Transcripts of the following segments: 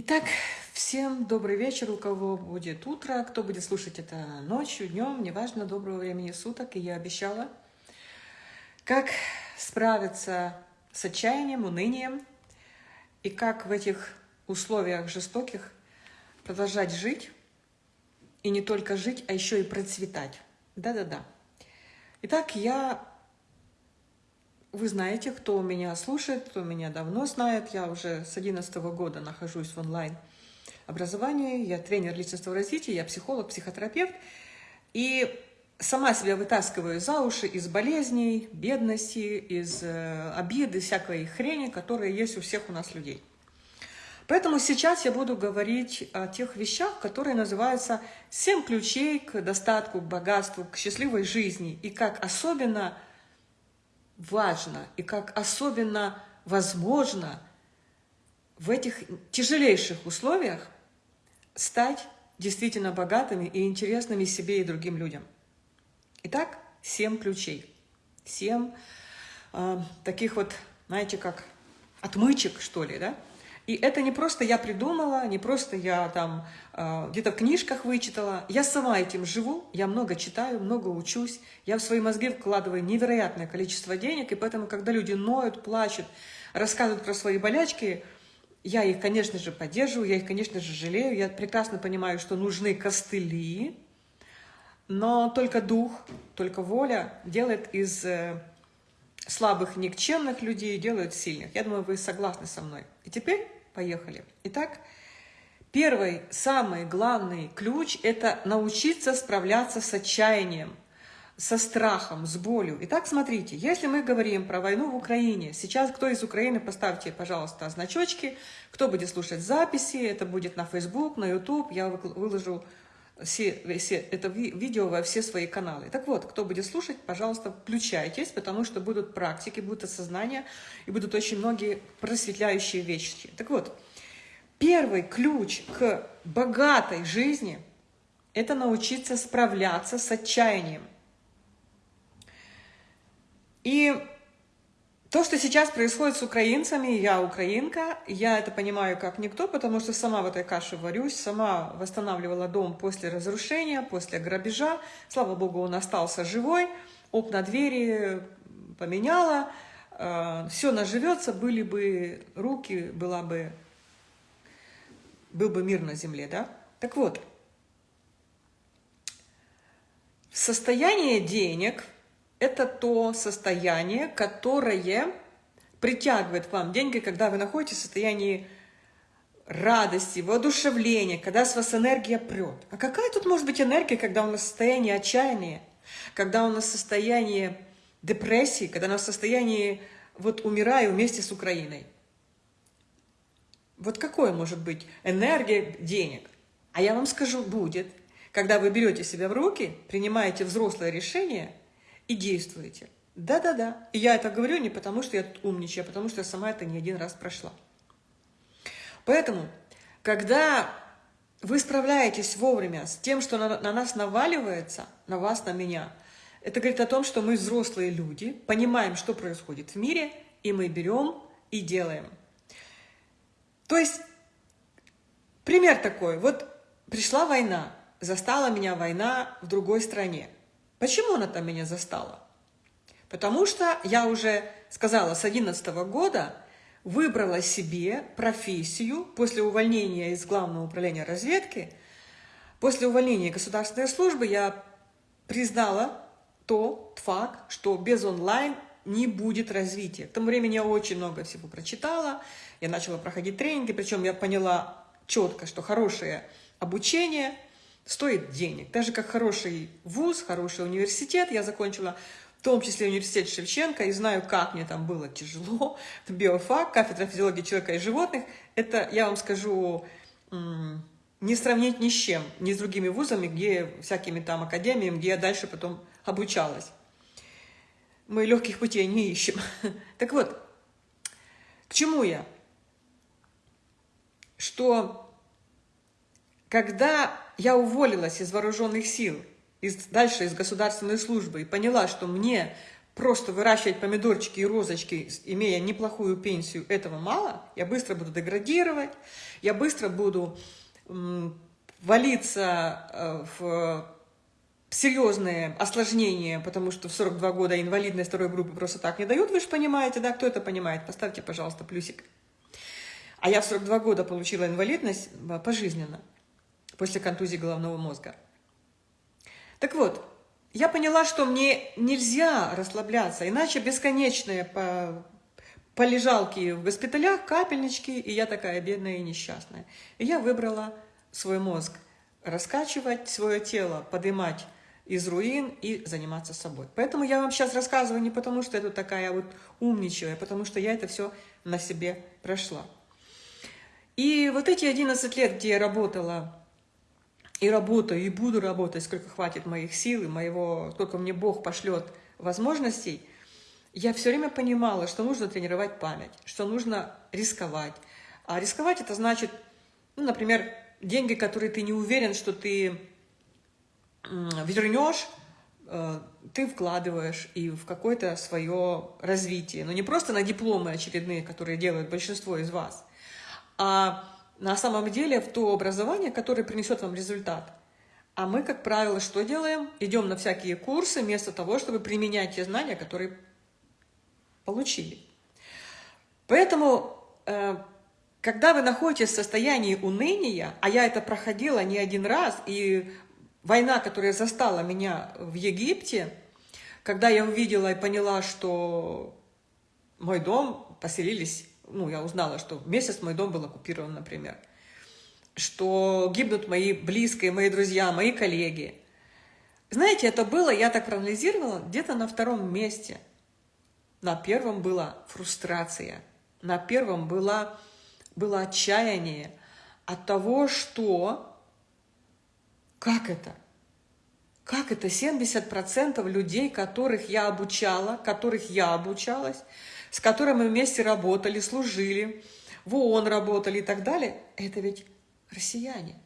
Итак, всем добрый вечер, у кого будет утро, кто будет слушать это ночью, днем, неважно, доброго времени суток. И я обещала, как справиться с отчаянием, унынием, и как в этих условиях жестоких продолжать жить, и не только жить, а еще и процветать. Да-да-да. Итак, я вы знаете, кто меня слушает, кто меня давно знает. Я уже с 2011 года нахожусь в онлайн-образовании. Я тренер личностного развития, я психолог, психотерапевт. И сама себя вытаскиваю за уши из болезней, бедности, из э, обиды, всякой хрени, которая есть у всех у нас людей. Поэтому сейчас я буду говорить о тех вещах, которые называются «Семь ключей к достатку, к богатству, к счастливой жизни» и как особенно – важно и как особенно возможно в этих тяжелейших условиях стать действительно богатыми и интересными себе и другим людям. Итак, семь ключей. Семь э, таких вот, знаете, как отмычек, что ли, да? И это не просто я придумала, не просто я там э, где-то в книжках вычитала. Я сама этим живу, я много читаю, много учусь. Я в свои мозги вкладываю невероятное количество денег, и поэтому, когда люди ноют, плачут, рассказывают про свои болячки, я их, конечно же, поддерживаю, я их, конечно же, жалею. Я прекрасно понимаю, что нужны костыли, но только дух, только воля делает из э, слабых, никчемных людей, делает сильных. Я думаю, вы согласны со мной. И теперь Поехали. Итак, первый, самый главный ключ – это научиться справляться с отчаянием, со страхом, с болью. Итак, смотрите, если мы говорим про войну в Украине, сейчас кто из Украины, поставьте, пожалуйста, значочки, кто будет слушать записи, это будет на Facebook, на YouTube, я выложу все, все, это видео во все свои каналы. Так вот, кто будет слушать, пожалуйста, включайтесь, потому что будут практики, будут осознания, и будут очень многие просветляющие вещи. Так вот, первый ключ к богатой жизни – это научиться справляться с отчаянием. И то, что сейчас происходит с украинцами, я украинка, я это понимаю как никто, потому что сама в этой каше варюсь, сама восстанавливала дом после разрушения, после грабежа. Слава богу, он остался живой, окна, двери поменяла, э, все наживется, были бы руки, была бы, был бы мир на земле, да? Так вот, состояние денег – это то состояние, которое притягивает вам деньги, когда вы находитесь в состоянии радости, воодушевления, когда с вас энергия прет. А какая тут может быть энергия, когда у нас состояние отчаяния, когда у нас состояние депрессии, когда у нас состояние вот умираю вместе с Украиной? Вот какое может быть энергия денег? А я вам скажу, будет, когда вы берете себя в руки, принимаете взрослое решение – и действуете. Да-да-да. И я это говорю не потому, что я тут умничаю, а потому что я сама это не один раз прошла. Поэтому, когда вы справляетесь вовремя с тем, что на, на нас наваливается, на вас, на меня, это говорит о том, что мы взрослые люди, понимаем, что происходит в мире, и мы берем и делаем. То есть, пример такой. Вот пришла война, застала меня война в другой стране. Почему она там меня застала? Потому что я уже сказала, с 2011 года выбрала себе профессию после увольнения из Главного управления разведки. После увольнения государственной службы я признала тот факт, что без онлайн не будет развития. К тому времени я очень много всего прочитала, я начала проходить тренинги, причем я поняла четко, что хорошее обучение – стоит денег. Так же, как хороший вуз, хороший университет. Я закончила в том числе университет Шевченко, и знаю, как мне там было тяжело. Биофак, кафедра физиологии человека и животных. Это, я вам скажу, не сравнить ни с чем, ни с другими вузами, где всякими там академиями, где я дальше потом обучалась. Мы легких путей не ищем. Так вот, к чему я? Что когда я уволилась из вооруженных сил, из, дальше из государственной службы, и поняла, что мне просто выращивать помидорчики и розочки, имея неплохую пенсию, этого мало. Я быстро буду деградировать, я быстро буду валиться э, в серьезные осложнения, потому что в 42 года инвалидность второй группы просто так не дают, вы же понимаете, да? Кто это понимает? Поставьте, пожалуйста, плюсик. А я в 42 года получила инвалидность э, пожизненно, после контузии головного мозга. Так вот, я поняла, что мне нельзя расслабляться, иначе бесконечные по полежалки в госпиталях, капельнички, и я такая бедная и несчастная. И я выбрала свой мозг, раскачивать свое тело, поднимать из руин и заниматься собой. Поэтому я вам сейчас рассказываю не потому, что это такая вот умничая, а потому что я это все на себе прошла. И вот эти 11 лет, где я работала и работаю, и буду работать, сколько хватит моих сил, и моего, сколько мне Бог пошлет возможностей, я все время понимала, что нужно тренировать память, что нужно рисковать. А рисковать это значит, ну, например, деньги, которые ты не уверен, что ты вернешь, э, ты вкладываешь и в какое-то свое развитие. Но не просто на дипломы очередные, которые делают большинство из вас, а на самом деле в то образование, которое принесет вам результат. А мы, как правило, что делаем? Идем на всякие курсы вместо того, чтобы применять те знания, которые получили. Поэтому, э, когда вы находитесь в состоянии уныния, а я это проходила не один раз, и война, которая застала меня в Египте, когда я увидела и поняла, что мой дом поселились ну, я узнала, что месяц мой дом был оккупирован, например, что гибнут мои близкие, мои друзья, мои коллеги. Знаете, это было, я так проанализировала, где-то на втором месте. На первом была фрустрация, на первом было, было отчаяние от того, что... Как это? Как это 70% людей, которых я обучала, которых я обучалась, с которым мы вместе работали, служили, в ООН работали и так далее, это ведь россияне.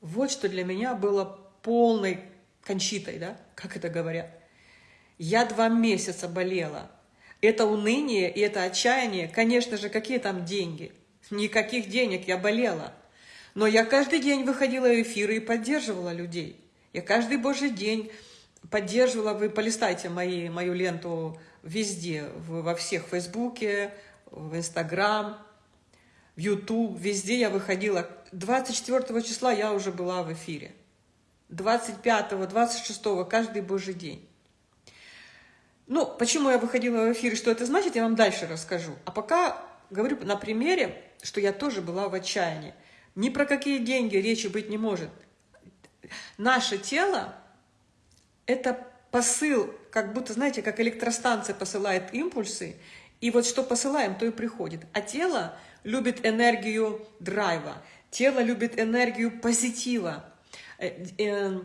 Вот что для меня было полной кончитой, да, как это говорят. Я два месяца болела. Это уныние и это отчаяние, конечно же, какие там деньги? Никаких денег, я болела. Но я каждый день выходила в эфиры и поддерживала людей. Я каждый божий день поддерживала, вы полистайте мои, мою ленту везде, во всех, Фейсбуке, в Инстаграм, в Ютуб, везде я выходила. 24 числа я уже была в эфире. 25, 26, каждый божий день. Ну, почему я выходила в эфир, что это значит, я вам дальше расскажу. А пока говорю на примере, что я тоже была в отчаянии. Ни про какие деньги речи быть не может. Наше тело – это посыл, как будто, знаете, как электростанция посылает импульсы, и вот что посылаем, то и приходит. А тело любит энергию драйва, тело любит энергию позитива. Э, э,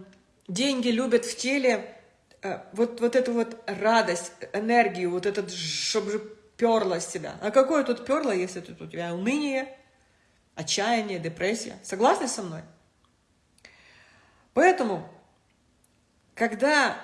деньги любят в теле э, вот, вот эту вот радость, энергию, вот этот, чтобы же перло с тебя. А какое тут перло, если тут у тебя уныние, отчаяние, депрессия? Согласны со мной? Поэтому, когда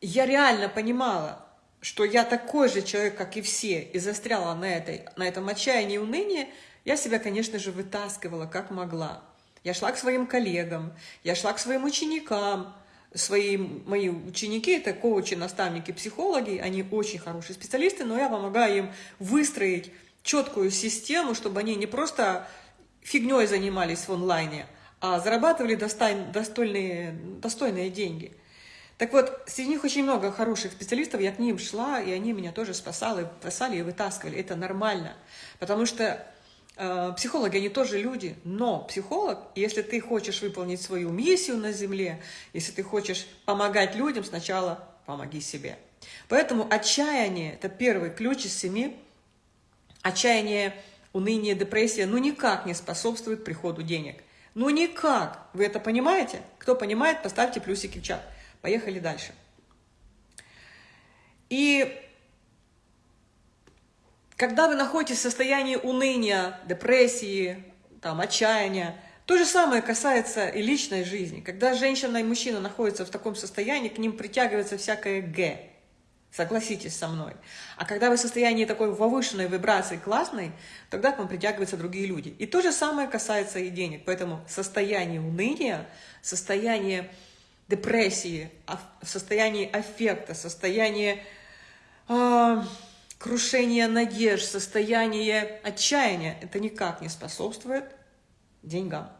я реально понимала, что я такой же человек, как и все, и застряла на, этой, на этом отчаянии и унынии, я себя, конечно же, вытаскивала как могла. Я шла к своим коллегам, я шла к своим ученикам. Свои, мои ученики – это коучи, наставники, психологи, они очень хорошие специалисты, но я помогаю им выстроить четкую систему, чтобы они не просто фигней занимались в онлайне, а зарабатывали достойные, достойные деньги – так вот, среди них очень много хороших специалистов, я к ним шла, и они меня тоже спасали, спасали и вытаскивали. Это нормально, потому что э, психологи, они тоже люди, но психолог, если ты хочешь выполнить свою миссию на Земле, если ты хочешь помогать людям, сначала помоги себе. Поэтому отчаяние – это первый ключ из семи. Отчаяние, уныние, депрессия ну никак не способствует приходу денег. Ну никак. Вы это понимаете? Кто понимает, поставьте плюсики в чат. Поехали дальше. И когда вы находитесь в состоянии уныния, депрессии, там, отчаяния, то же самое касается и личной жизни. Когда женщина и мужчина находятся в таком состоянии, к ним притягивается всякое «г». Согласитесь со мной. А когда вы в состоянии такой повышенной вибрации классной, тогда к вам притягиваются другие люди. И то же самое касается и денег. Поэтому состояние уныния, состояние депрессии, состояние аффекта, состояние э, крушения надежд, состояние отчаяния, это никак не способствует деньгам.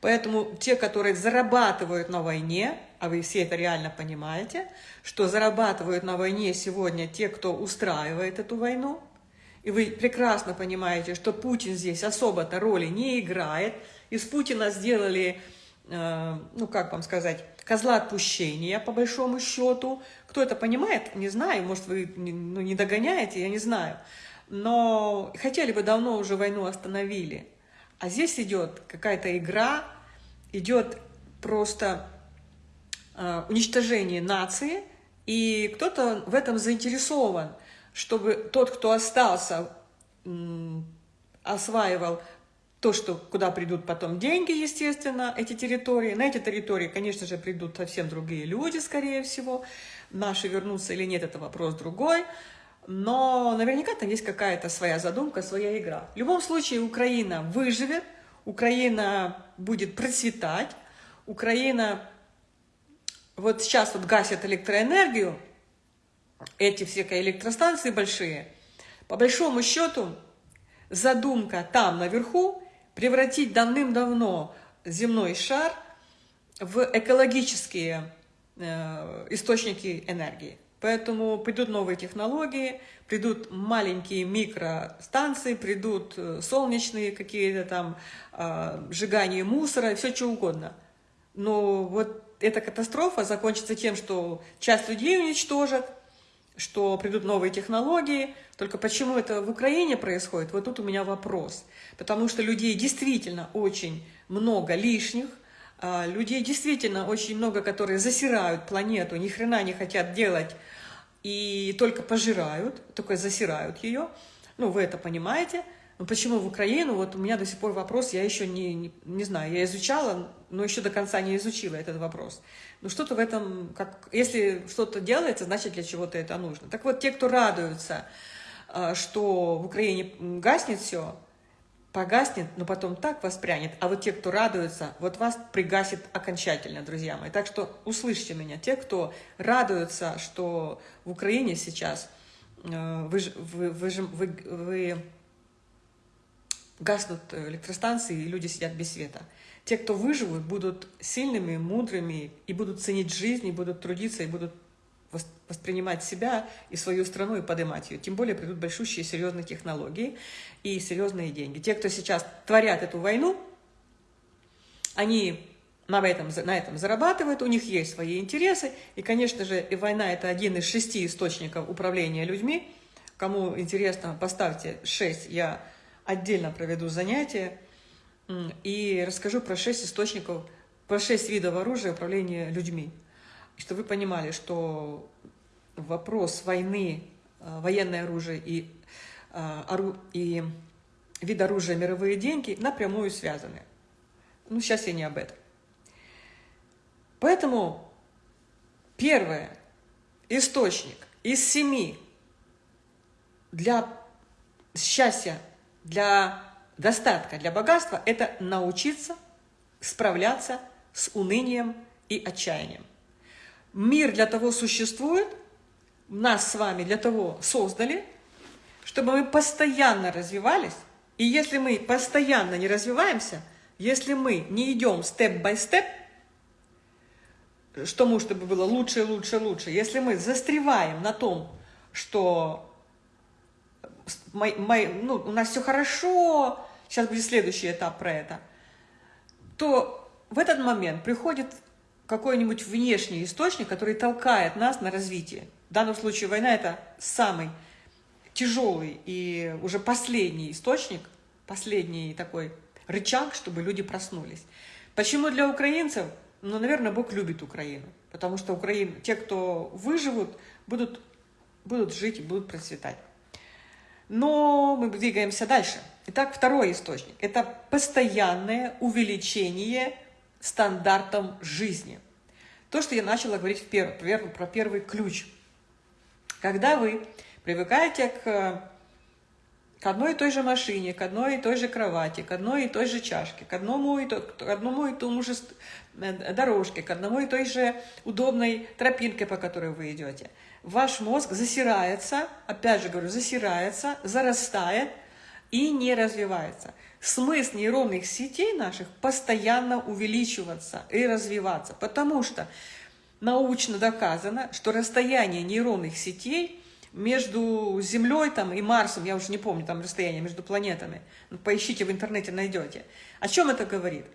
Поэтому те, которые зарабатывают на войне, а вы все это реально понимаете, что зарабатывают на войне сегодня те, кто устраивает эту войну, и вы прекрасно понимаете, что Путин здесь особо-то роли не играет, из Путина сделали, э, ну как вам сказать, козла отпущения, по большому счету. Кто это понимает, не знаю, может, вы ну, не догоняете, я не знаю. Но хотели бы давно уже войну остановили. А здесь идет какая-то игра, идет просто э, уничтожение нации, и кто-то в этом заинтересован, чтобы тот, кто остался, осваивал то, что куда придут потом деньги, естественно, эти территории. На эти территории, конечно же, придут совсем другие люди, скорее всего. Наши вернутся или нет, это вопрос другой. Но наверняка там есть какая-то своя задумка, своя игра. В любом случае Украина выживет, Украина будет процветать, Украина вот сейчас вот гасит электроэнергию, эти все электростанции большие, по большому счету задумка там наверху превратить давным-давно земной шар в экологические э, источники энергии. Поэтому придут новые технологии, придут маленькие микростанции, придут э, солнечные какие-то там э, сжигания мусора, все что угодно. Но вот эта катастрофа закончится тем, что часть людей уничтожат, что придут новые технологии. Только почему это в Украине происходит, вот тут у меня вопрос. Потому что людей действительно очень много лишних, а, людей действительно очень много, которые засирают планету, ни хрена не хотят делать и только пожирают, только засирают ее. Ну, вы это понимаете. Но почему в Украину? Вот у меня до сих пор вопрос, я еще не, не, не знаю, я изучала, но еще до конца не изучила этот вопрос. Но что-то в этом, как, если что-то делается, значит для чего-то это нужно. Так вот, те, кто радуются, а, что в Украине гаснет все, погаснет, но потом так воспрянет. А вот те, кто радуется, вот вас пригасит окончательно, друзья мои. Так что услышьте меня. Те, кто радуются, что в Украине сейчас э, вы, вы, вы, вы, вы гаснут электростанции, и люди сидят без света. Те, кто выживут, будут сильными, мудрыми, и будут ценить жизнь, и будут трудиться, и будут воспринимать себя и свою страну и поднимать ее. Тем более придут большущие серьезные технологии и серьезные деньги. Те, кто сейчас творят эту войну, они на этом, на этом зарабатывают, у них есть свои интересы. И, конечно же, и война – это один из шести источников управления людьми. Кому интересно, поставьте 6, я отдельно проведу занятие и расскажу про шесть источников, про шесть видов оружия управления людьми чтобы вы понимали, что вопрос войны, э, военное оружие и, э, и вид оружия мировые деньги напрямую связаны. Ну, сейчас я не об этом. Поэтому первое, источник из семи для счастья, для достатка, для богатства – это научиться справляться с унынием и отчаянием. Мир для того существует, нас с вами для того создали, чтобы мы постоянно развивались. И если мы постоянно не развиваемся, если мы не идем степ-бай-степ, что мы, чтобы было лучше, лучше, лучше, если мы застреваем на том, что мой, мой, ну, у нас все хорошо, сейчас будет следующий этап про это, то в этот момент приходит какой-нибудь внешний источник, который толкает нас на развитие. В данном случае война – это самый тяжелый и уже последний источник, последний такой рычаг, чтобы люди проснулись. Почему для украинцев? Ну, наверное, Бог любит Украину, потому что Украин, те, кто выживут, будут, будут жить и будут процветать. Но мы двигаемся дальше. Итак, второй источник – это постоянное увеличение стандартом жизни. То, что я начала говорить в перв, про первый ключ, Когда вы привыкаете к, к одной и той же машине, к одной и той же кровати, к одной и той же чашке, к одному и, то, к одному и тому же э, дорожке, к одному и той же удобной тропинке, по которой вы идете, ваш мозг засирается, опять же говорю, засирается, зарастает и не развивается. Смысл нейронных сетей наших постоянно увеличиваться и развиваться, потому что научно доказано, что расстояние нейронных сетей между Землей там, и Марсом, я уже не помню там расстояние между планетами, ну, поищите в интернете, найдете. О чем это говорит?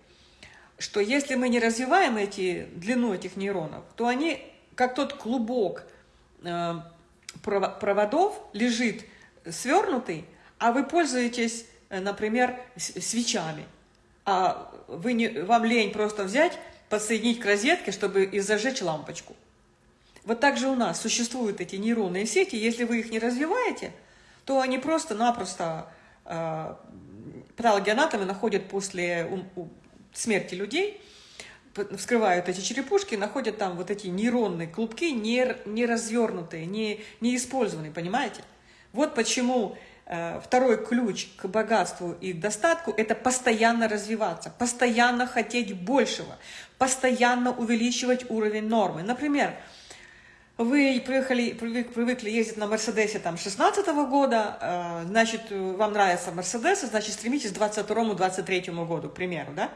Что если мы не развиваем эти, длину этих нейронов, то они, как тот клубок проводов, лежит свернутый, а вы пользуетесь, э, например, свечами. А вы не, вам лень просто взять подсоединить к розетке, чтобы и зажечь лампочку. Вот так же у нас существуют эти нейронные сети. Если вы их не развиваете, то они просто-напросто э, патологоанатомы находят после смерти людей, вскрывают эти черепушки, находят там вот эти нейронные клубки, не, не развернутые, не, не понимаете? Вот почему Э, второй ключ к богатству и достатку – это постоянно развиваться, постоянно хотеть большего, постоянно увеличивать уровень нормы. Например, вы приехали, привык, привыкли ездить на Мерседесе там 16 -го года, э, значит, вам нравится Мерседес, значит, стремитесь к 22-23 году, к примеру, да?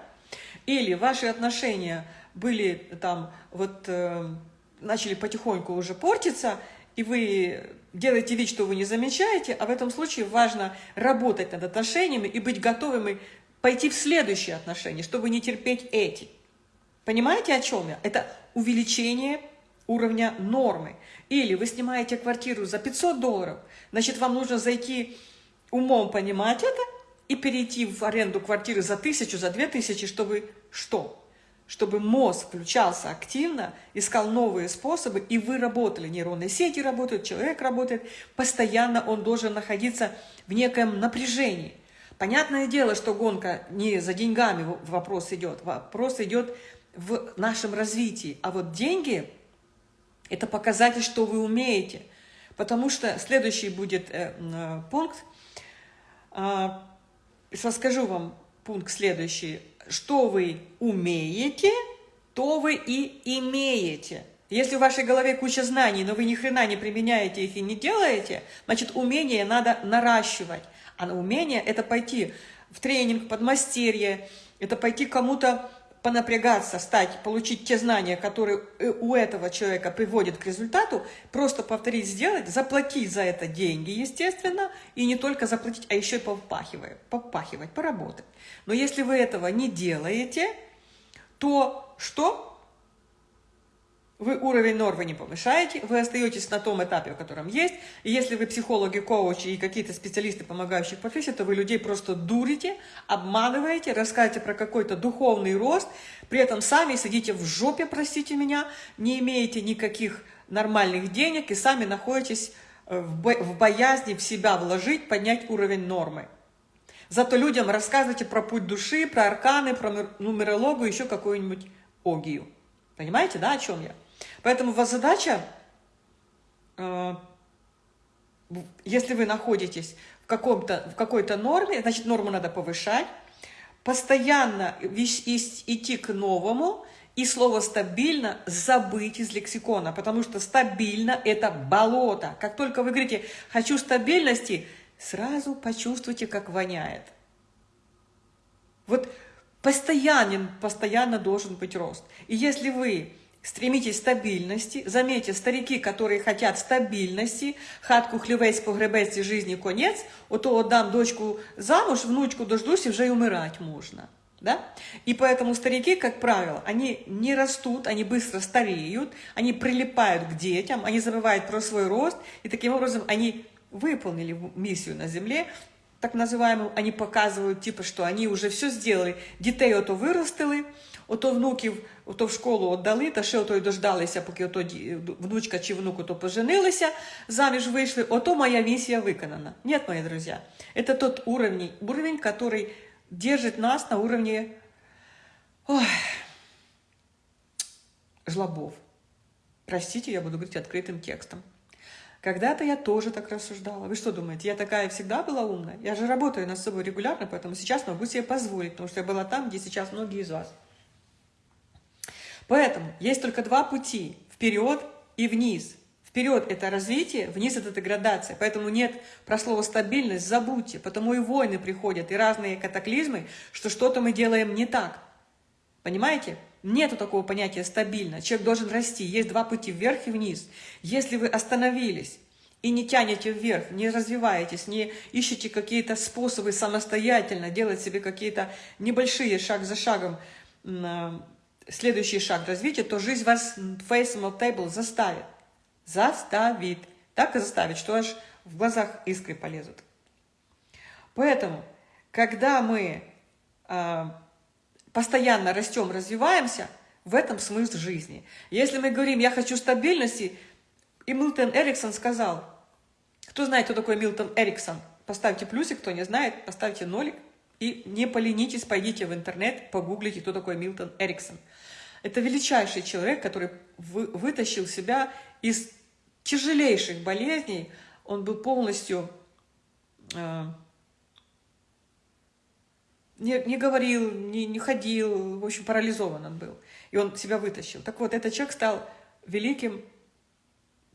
Или ваши отношения были там, вот, э, начали потихоньку уже портиться, и вы делаете вид, что вы не замечаете, а в этом случае важно работать над отношениями и быть готовыми пойти в следующие отношения, чтобы не терпеть эти. Понимаете, о чем я? Это увеличение уровня нормы. Или вы снимаете квартиру за 500 долларов, значит, вам нужно зайти умом понимать это и перейти в аренду квартиры за тысячу, за две тысячи, чтобы что? чтобы мозг включался активно, искал новые способы, и вы работали, нейронные сети работают, человек работает, постоянно он должен находиться в неком напряжении. Понятное дело, что гонка не за деньгами вопрос идет, вопрос идет в нашем развитии. А вот деньги – это показатель, что вы умеете. Потому что следующий будет э, э, пункт. Расскажу вам пункт следующий – что вы умеете, то вы и имеете. Если в вашей голове куча знаний, но вы ни хрена не применяете их и не делаете, значит, умение надо наращивать. А умение – это пойти в тренинг, подмастерье, это пойти кому-то понапрягаться, стать, получить те знания, которые у этого человека приводят к результату, просто повторить, сделать, заплатить за это деньги, естественно, и не только заплатить, а еще и попахивать, попахивать, поработать. Но если вы этого не делаете, то что? Вы уровень нормы не повышаете, вы остаетесь на том этапе, в котором есть. И если вы психологи, коучи и какие-то специалисты, помогающие профессии, то вы людей просто дурите, обманываете, рассказываете про какой-то духовный рост, при этом сами сидите в жопе, простите меня, не имеете никаких нормальных денег и сами находитесь э, в боязни в себя вложить, поднять уровень нормы. Зато людям рассказывайте про путь души, про арканы, про нумерологию, еще какую-нибудь огию. Понимаете, да, о чем я? Поэтому у вас задача, э, если вы находитесь в, в какой-то норме, значит, норму надо повышать, постоянно идти к новому, и слово «стабильно» забыть из лексикона, потому что стабильно – это болото. Как только вы говорите «хочу стабильности», сразу почувствуйте, как воняет. Вот постоянен, постоянно должен быть рост. И если вы Стремитесь стабильности. Заметьте, старики, которые хотят стабильности, хатку хлевець, погребець жизни конец, ото отдам дочку замуж, внучку дождусь и уже и умирать можно. Да? И поэтому старики, как правило, они не растут, они быстро стареют, они прилипают к детям, они забывают про свой рост, и таким образом они выполнили миссию на Земле, так называемую, они показывают, типа, что они уже все сделали, детей ото вырастили, ото внуків ото в школу віддали, та ще ото й дождалися, поки ото внучка чи внук ото поженилися, заміж вийшли, ото моя миссия виконана. Нет, мои друзья, это тот уровень, уровень, который держит нас на уровне ой, жлобов. Простите, я буду говорить открытым текстом. Когда-то я тоже так рассуждала. Вы что думаете, я такая всегда была умная? Я же работаю над собой регулярно, поэтому сейчас могу себе позволить, потому что я была там, где сейчас многие из вас. Поэтому есть только два пути – вперед и вниз. Вперед – это развитие, вниз – это деградация. Поэтому нет про слово «стабильность», забудьте. Потому и войны приходят, и разные катаклизмы, что что-то мы делаем не так. Понимаете? Нету такого понятия «стабильно». Человек должен расти. Есть два пути – вверх и вниз. Если вы остановились и не тянете вверх, не развиваетесь, не ищете какие-то способы самостоятельно делать себе какие-то небольшие шаг за шагом следующий шаг развития, то жизнь вас faceable table заставит. Заставит. Так и заставит, что аж в глазах искры полезут. Поэтому, когда мы э, постоянно растем, развиваемся, в этом смысл жизни. Если мы говорим, я хочу стабильности, и Милтон Эриксон сказал, кто знает, кто такой Милтон Эриксон, поставьте плюсик, кто не знает, поставьте нолик, и не поленитесь, пойдите в интернет, погуглите, кто такой Милтон Эриксон. Это величайший человек, который вы, вытащил себя из тяжелейших болезней. Он был полностью... Э, не, не говорил, не, не ходил, в общем, парализован он был. И он себя вытащил. Так вот, этот человек стал великим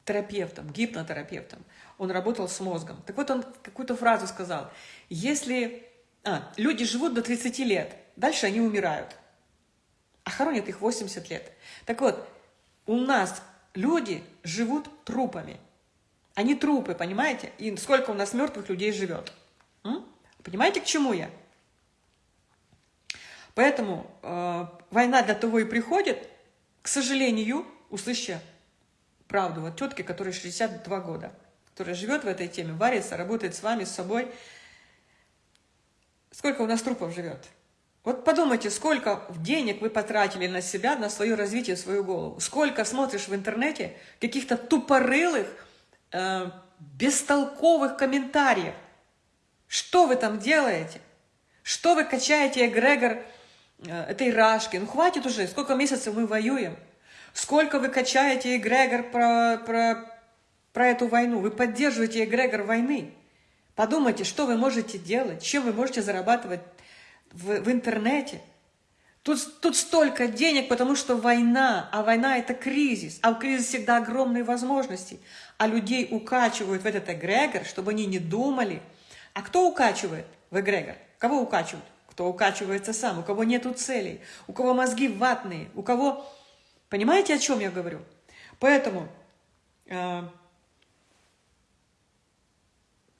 терапевтом, гипнотерапевтом. Он работал с мозгом. Так вот, он какую-то фразу сказал. Если а, люди живут до 30 лет, дальше они умирают, а хоронят их 80 лет. Так вот, у нас люди живут трупами. Они трупы, понимаете? И сколько у нас мертвых людей живет. М? Понимаете, к чему я? Поэтому э, война для того и приходит, к сожалению, услышьте правду, вот тетки, которой 62 года, которая живет в этой теме, варится, работает с вами, с собой, Сколько у нас трупов живет? Вот подумайте, сколько денег вы потратили на себя, на свое развитие, свою голову. Сколько смотришь в интернете каких-то тупорылых, э, бестолковых комментариев. Что вы там делаете? Что вы качаете эгрегор э, этой рашки? Ну хватит уже, сколько месяцев мы воюем. Сколько вы качаете эгрегор про, про, про эту войну? Вы поддерживаете эгрегор войны. Подумайте, что вы можете делать, чем вы можете зарабатывать в, в интернете. Тут, тут столько денег, потому что война, а война – это кризис, а в кризис всегда огромные возможности. А людей укачивают в этот эгрегор, чтобы они не думали. А кто укачивает в эгрегор? Кого укачивают? Кто укачивается сам, у кого нету целей, у кого мозги ватные, у кого... Понимаете, о чем я говорю? Поэтому э,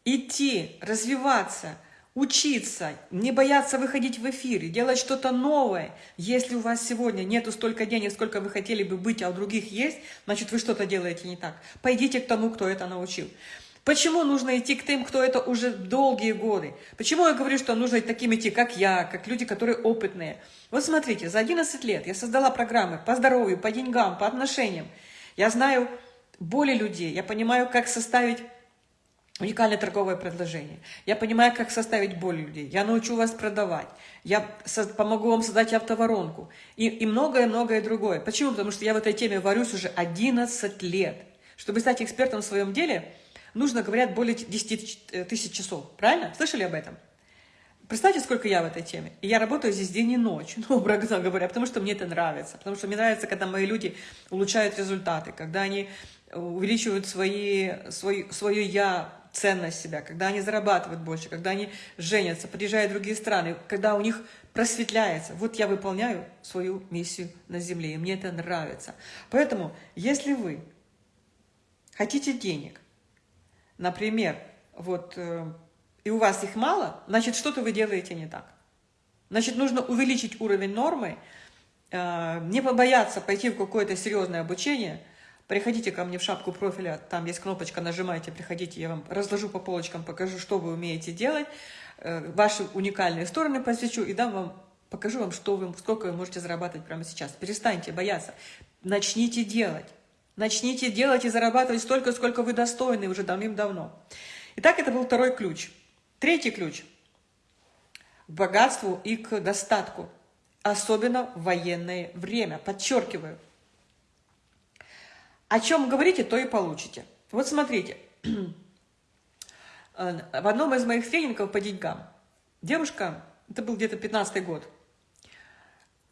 идти, развиваться, учиться, не бояться выходить в эфир, делать что-то новое. Если у вас сегодня нету столько денег, сколько вы хотели бы быть, а у других есть, значит, вы что-то делаете не так. Пойдите к тому, кто это научил. Почему нужно идти к тем, кто это уже долгие годы? Почему я говорю, что нужно таким идти, как я, как люди, которые опытные? Вот смотрите, за 11 лет я создала программы по здоровью, по деньгам, по отношениям. Я знаю боли людей, я понимаю, как составить уникальное торговое предложение. Я понимаю, как составить боль людей. Я научу вас продавать. Я помогу вам создать автоворонку. И многое-многое другое. Почему? Потому что я в этой теме варюсь уже 11 лет. Чтобы стать экспертом в своем деле, нужно, говорят, более 10 тысяч часов. Правильно? Слышали об этом? Представьте, сколько я в этой теме. И я работаю здесь день и ночь, ну, образно говоря, потому что мне это нравится. Потому что мне нравится, когда мои люди улучшают результаты, когда они увеличивают свои, свой, свое «я», ценность себя, когда они зарабатывают больше, когда они женятся, приезжают в другие страны, когда у них просветляется. Вот я выполняю свою миссию на земле, и мне это нравится. Поэтому, если вы хотите денег, например, вот, э, и у вас их мало, значит, что-то вы делаете не так. Значит, нужно увеличить уровень нормы, э, не побояться пойти в какое-то серьезное обучение – Приходите ко мне в шапку профиля, там есть кнопочка, нажимайте, приходите, я вам разложу по полочкам, покажу, что вы умеете делать, э, ваши уникальные стороны посвящу и дам вам, покажу вам, что вы, сколько вы можете зарабатывать прямо сейчас. Перестаньте бояться, начните делать. Начните делать и зарабатывать столько, сколько вы достойны уже давным-давно. Итак, это был второй ключ. Третий ключ – к богатству и к достатку, особенно в военное время. Подчеркиваю – о чем говорите, то и получите. Вот смотрите, в одном из моих тренингов по деньгам девушка, это был где-то 15 год,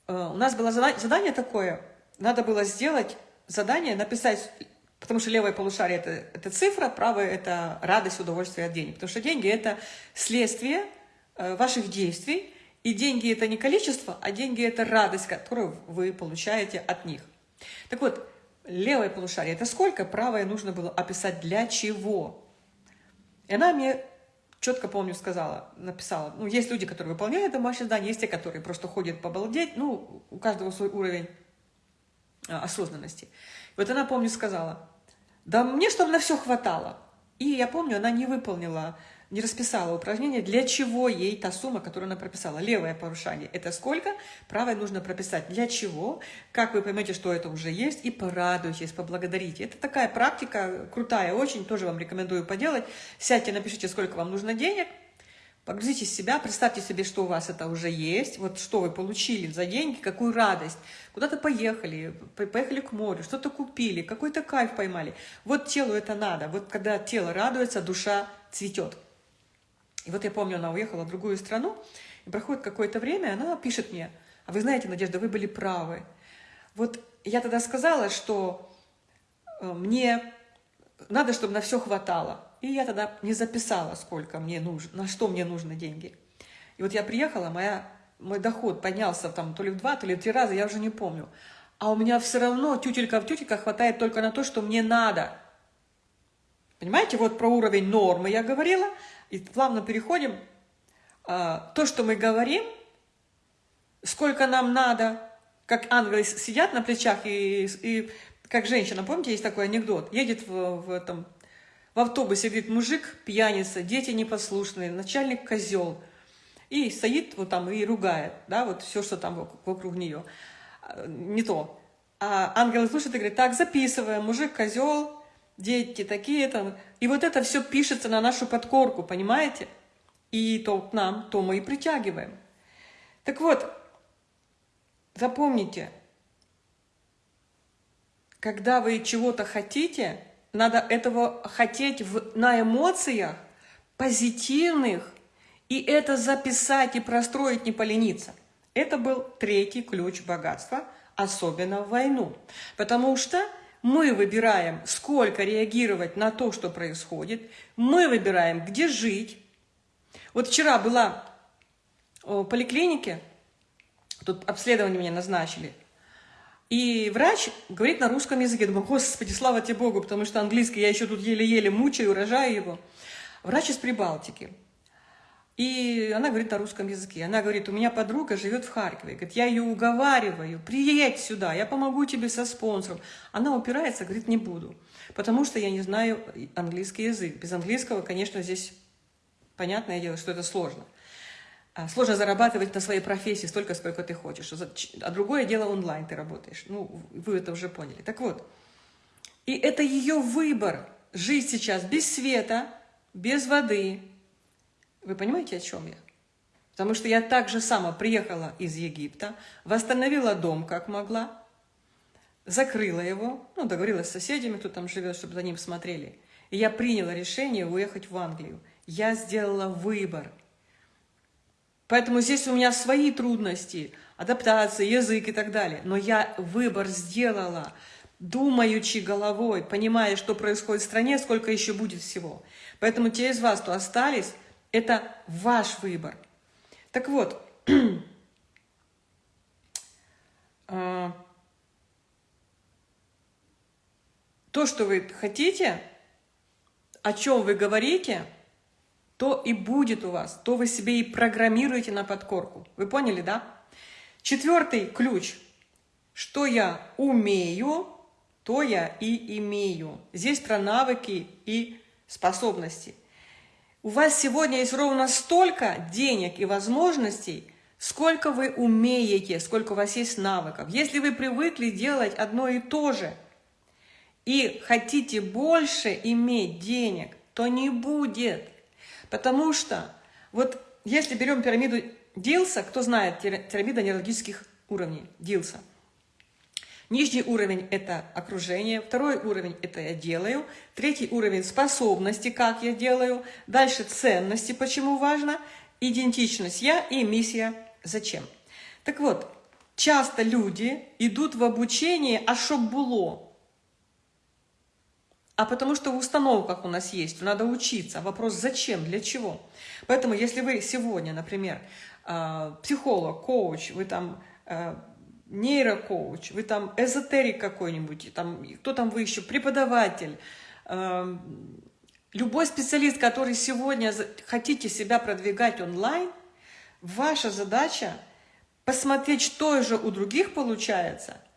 у нас было задание такое, надо было сделать задание, написать, потому что левое полушарие это, – это цифра, правое – это радость, удовольствие от денег. Потому что деньги – это следствие э, ваших действий, и деньги – это не количество, а деньги – это радость, которую вы получаете от них. Так вот, левое полушарие – это сколько, правое нужно было описать для чего. И она мне четко, помню, сказала, написала, ну, есть люди, которые выполняют домашнее задание, есть те, которые просто ходят побалдеть, ну, у каждого свой уровень а, осознанности. Вот она, помню, сказала, да мне, чтобы на все хватало. И я помню, она не выполнила, не расписала упражнение, для чего ей та сумма, которую она прописала. Левое порушение – это сколько, правое нужно прописать для чего, как вы поймете, что это уже есть, и порадуйтесь, поблагодарите. Это такая практика крутая, очень, тоже вам рекомендую поделать. Сядьте, напишите, сколько вам нужно денег – Погрузите себя, представьте себе, что у вас это уже есть, вот что вы получили за деньги, какую радость. Куда-то поехали, поехали к морю, что-то купили, какой-то кайф поймали. Вот телу это надо. Вот когда тело радуется, душа цветет. И вот я помню, она уехала в другую страну, и проходит какое-то время, она пишет мне, а вы знаете, Надежда, вы были правы. Вот я тогда сказала, что э, мне надо, чтобы на все хватало. И я тогда не записала, сколько мне нужно, на что мне нужны деньги. И вот я приехала, моя, мой доход поднялся там то ли в два, то ли в три раза, я уже не помню. А у меня все равно тютелька в тютелька хватает только на то, что мне надо. Понимаете, вот про уровень нормы я говорила, и плавно переходим. А, то, что мы говорим, сколько нам надо, как ангелы сидят на плечах, и, и как женщина, помните, есть такой анекдот, едет в, в этом в автобусе, говорит, мужик пьяница, дети непослушные, начальник козел. И стоит вот там и ругает, да, вот все, что там вокруг нее. А, не то. А ангел слушает и говорит, так, записываем, мужик козел, дети такие там. И вот это все пишется на нашу подкорку, понимаете? И то к нам, то мы и притягиваем. Так вот, запомните, когда вы чего-то хотите, надо этого хотеть в, на эмоциях позитивных, и это записать и простроить, не полениться. Это был третий ключ богатства, особенно в войну. Потому что мы выбираем, сколько реагировать на то, что происходит, мы выбираем, где жить. Вот вчера была в поликлинике, тут обследование мне назначили, и врач говорит на русском языке. Думаю, господи, слава тебе Богу, потому что английский я еще тут еле-еле мучаю, рожаю его. Врач из Прибалтики. И она говорит на русском языке. Она говорит, у меня подруга живет в Харькове. Говорит, я ее уговариваю, приедь сюда, я помогу тебе со спонсором. Она упирается, говорит, не буду, потому что я не знаю английский язык. Без английского, конечно, здесь понятное дело, что это сложно. А, сложно зарабатывать на своей профессии столько, сколько ты хочешь. А другое дело онлайн ты работаешь. Ну, вы это уже поняли. Так вот, и это ее выбор. Жить сейчас без света, без воды. Вы понимаете, о чем я? Потому что я так же сама приехала из Египта, восстановила дом, как могла, закрыла его, ну, договорилась с соседями, кто там живет, чтобы за ним смотрели. И я приняла решение уехать в Англию. Я сделала выбор – Поэтому здесь у меня свои трудности, адаптация, язык и так далее. Но я выбор сделала, думаючи головой, понимая, что происходит в стране, сколько еще будет всего. Поэтому те из вас, кто остались, это ваш выбор. Так вот, а, то, что вы хотите, о чем вы говорите – то и будет у вас, то вы себе и программируете на подкорку. Вы поняли, да? Четвертый ключ. Что я умею, то я и имею. Здесь про навыки и способности. У вас сегодня есть ровно столько денег и возможностей, сколько вы умеете, сколько у вас есть навыков. Если вы привыкли делать одно и то же, и хотите больше иметь денег, то не будет. Потому что вот если берем пирамиду Дилса, кто знает пирамида нейрологических уровней Дилса, Нижний уровень – это окружение, второй уровень – это я делаю, третий уровень – способности, как я делаю, дальше ценности, почему важно, идентичность я и миссия зачем. Так вот, часто люди идут в обучение, а чтоб было. А потому что в установках у нас есть, надо учиться. Вопрос зачем, для чего. Поэтому если вы сегодня, например, а, психолог, коуч, вы там а, нейрокоуч, вы там эзотерик какой-нибудь, там, кто там вы еще, преподаватель, а, любой специалист, который сегодня хотите себя продвигать онлайн, ваша задача посмотреть, что же у других получается –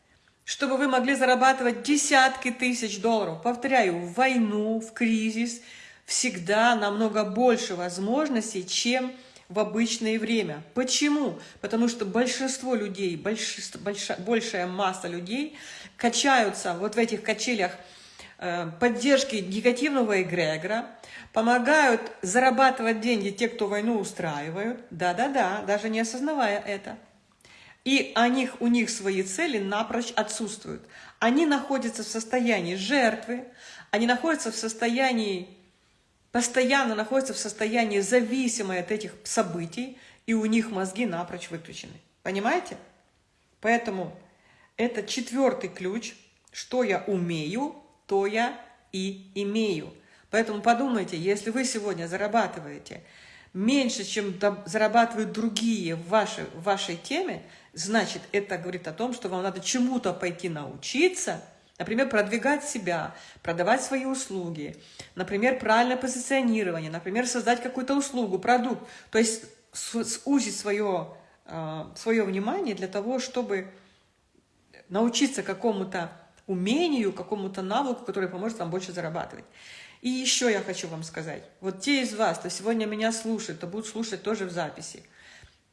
чтобы вы могли зарабатывать десятки тысяч долларов. Повторяю, в войну, в кризис всегда намного больше возможностей, чем в обычное время. Почему? Потому что большинство людей, большинство, большая, большая масса людей качаются вот в этих качелях э, поддержки негативного эгрегора, помогают зарабатывать деньги те, кто войну устраивают, да-да-да, даже не осознавая это. И о них, у них свои цели напрочь отсутствуют. Они находятся в состоянии жертвы, они находятся в состоянии, постоянно находятся в состоянии зависимой от этих событий, и у них мозги напрочь выключены. Понимаете? Поэтому это четвертый ключ. Что я умею, то я и имею. Поэтому подумайте, если вы сегодня зарабатываете меньше, чем зарабатывают другие в вашей, в вашей теме, значит, это говорит о том, что вам надо чему-то пойти научиться, например, продвигать себя, продавать свои услуги, например, правильное позиционирование, например, создать какую-то услугу, продукт, то есть сузить свое, а, свое внимание для того, чтобы научиться какому-то умению, какому-то навыку, который поможет вам больше зарабатывать. И еще я хочу вам сказать, вот те из вас, кто сегодня меня слушает, то будут слушать тоже в записи.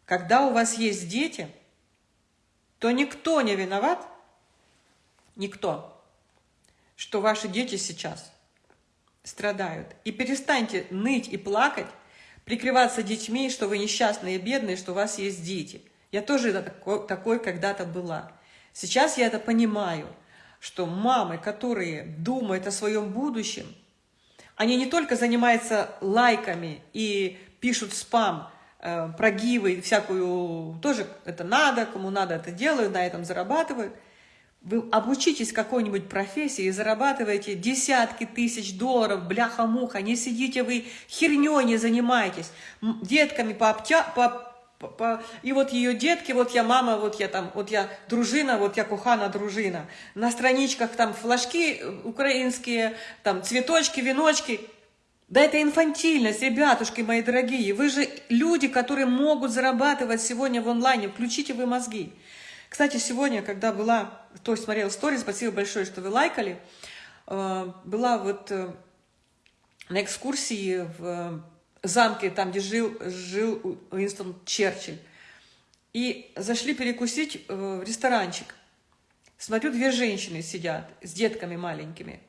Когда у вас есть дети, то никто не виноват, никто, что ваши дети сейчас страдают. И перестаньте ныть и плакать, прикрываться детьми, что вы несчастные и бедные, что у вас есть дети. Я тоже такой, такой когда-то была. Сейчас я это понимаю, что мамы, которые думают о своем будущем, они не только занимаются лайками и пишут спам, э, прогивы, всякую, тоже это надо, кому надо это делают, на этом зарабатывают. Вы обучитесь какой-нибудь профессии и зарабатываете десятки тысяч долларов, бляха-муха, не сидите вы херней не занимаетесь, детками пообтя, по, и вот ее детки, вот я мама, вот я там, вот я дружина, вот я кухана дружина. На страничках там флажки украинские, там цветочки, веночки. Да это инфантильность, ребятушки мои дорогие. Вы же люди, которые могут зарабатывать сегодня в онлайне. Включите вы мозги. Кстати, сегодня, когда была, кто смотрел сторис, спасибо большое, что вы лайкали, э, была вот э, на экскурсии в замке, там, где жил, жил Уинстон Черчилль. И зашли перекусить э, в ресторанчик. Смотрю, две женщины сидят с детками маленькими.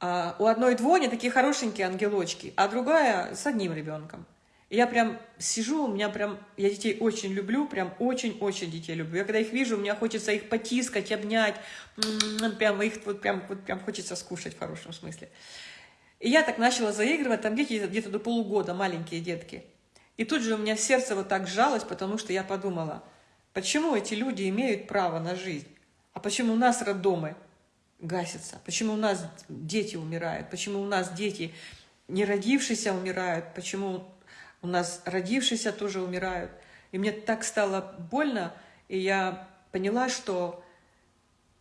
А у одной двое такие хорошенькие ангелочки, а другая с одним ребенком. Я прям сижу, у меня прям, я детей очень люблю, прям очень-очень детей люблю. Я когда их вижу, мне хочется их потискать, обнять, прям их вот прям, вот прям хочется скушать в хорошем смысле. И я так начала заигрывать, там дети где-то до полугода, маленькие детки. И тут же у меня сердце вот так сжалось, потому что я подумала, почему эти люди имеют право на жизнь? А почему у нас роддомы гасятся? Почему у нас дети умирают? Почему у нас дети не родившиеся умирают? Почему у нас родившиеся тоже умирают? И мне так стало больно, и я поняла, что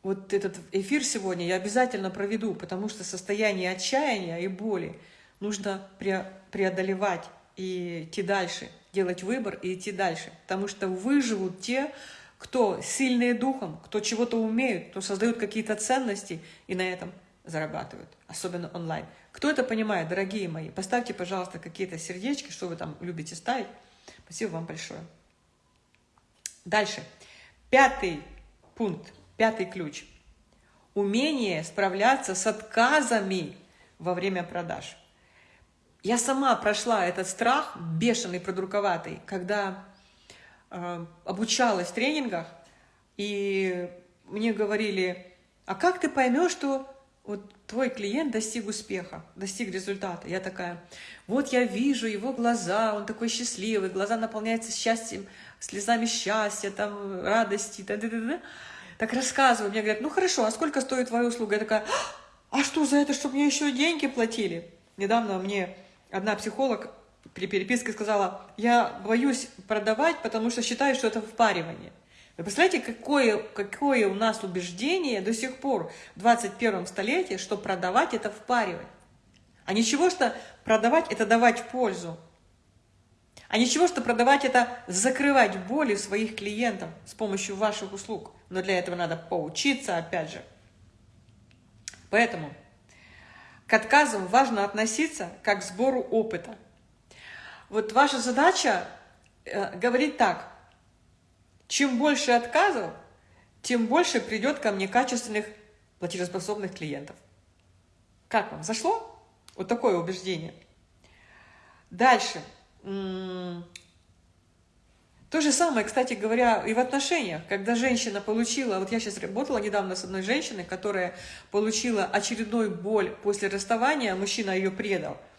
вот этот эфир сегодня я обязательно проведу, потому что состояние отчаяния и боли нужно преодолевать и идти дальше, делать выбор и идти дальше. Потому что выживут те, кто сильные духом, кто чего-то умеют, кто создают какие-то ценности и на этом зарабатывают, особенно онлайн. Кто это понимает, дорогие мои, поставьте, пожалуйста, какие-то сердечки, что вы там любите ставить. Спасибо вам большое. Дальше. Пятый пункт Пятый ключ. Умение справляться с отказами во время продаж. Я сама прошла этот страх, бешеный, продруковатый, когда э, обучалась в тренингах, и мне говорили, а как ты поймешь, что вот твой клиент достиг успеха, достиг результата. Я такая, вот я вижу его глаза, он такой счастливый, глаза наполняются счастьем, слезами счастья, там, радости, да, да, да, да. Так рассказываю, мне говорят, ну хорошо, а сколько стоит твоя услуга? Я такая, а что за это, чтобы мне еще деньги платили? Недавно мне одна психолог при переписке сказала, я боюсь продавать, потому что считаю, что это впаривание. Вы представляете, какое, какое у нас убеждение до сих пор в 21 столетии, что продавать – это впаривать. А ничего, что продавать – это давать пользу. А ничего, что продавать – это закрывать боли своих клиентов с помощью ваших услуг. Но для этого надо поучиться, опять же. Поэтому к отказам важно относиться как к сбору опыта. Вот ваша задача э, говорить так – чем больше отказов, тем больше придет ко мне качественных платежеспособных клиентов. Как вам? Зашло? Вот такое убеждение. Дальше. То же самое, кстати говоря, и в отношениях. Когда женщина получила, вот я сейчас работала недавно с одной женщиной, которая получила очередную боль после расставания, мужчина ее предал –